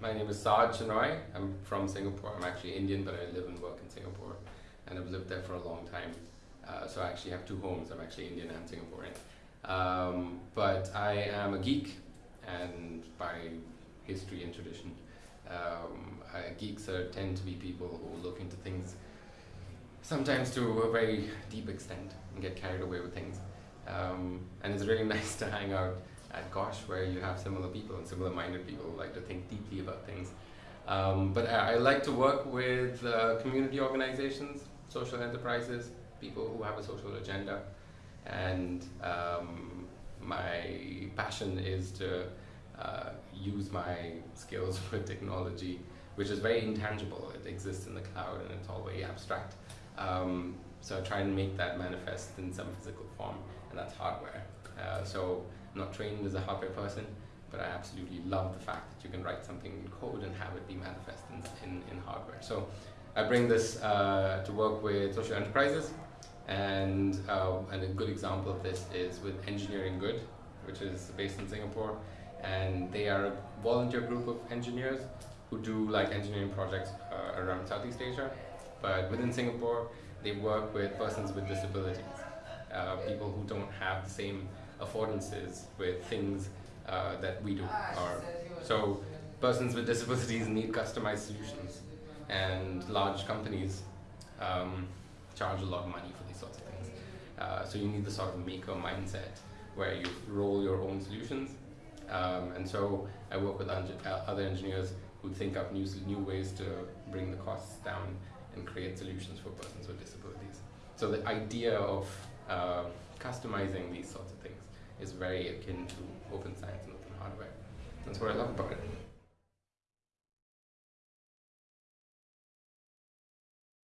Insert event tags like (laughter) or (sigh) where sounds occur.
my name is Saj Chenoy. I'm from Singapore. I'm actually Indian, but I live and work in Singapore, and I've lived there for a long time. Uh, so I actually have two homes. I'm actually Indian and Singaporean. Um, but I am a geek, and by history and tradition, um, geeks are, tend to be people who look into things sometimes to a very deep extent and get carried away with things. Um, and it's really (laughs) nice to hang out at Gosh where you have similar people and similar minded people who like to think deeply about things. Um, but I, I, like to work with uh, community organizations, social enterprises, people who have a social agenda. And um, my passion is to uh, use my skills (laughs) with technology, which is very intangible. It exists in the cloud and it's all very abstract. Um, so I try and make that manifest in some physical form, and that's hardware. Uh, so I'm not trained as a hardware person, but I absolutely love the fact that you can write something in code and have it be manifest in, in, in hardware. So I bring this uh, to work with social enterprises, and, uh, and a good example of this is with Engineering Good, which is based in Singapore, and they are a volunteer group of engineers who do like engineering projects uh, around Southeast Asia, but within Singapore, they work with persons with disabilities, uh, people who don't have the same affordances with things uh, that we do. Or, so persons with disabilities need customized solutions, and large companies um, charge a lot of money for these sorts of things. Uh, so you need the sort of maker mindset where you roll your own solutions. Um, and so I work with uh, other engineers who think up new, new ways to bring the costs down and create solutions for persons with disabilities. So the idea of uh, customizing these sorts of things is very akin to open science and open hardware. That's what I love about it.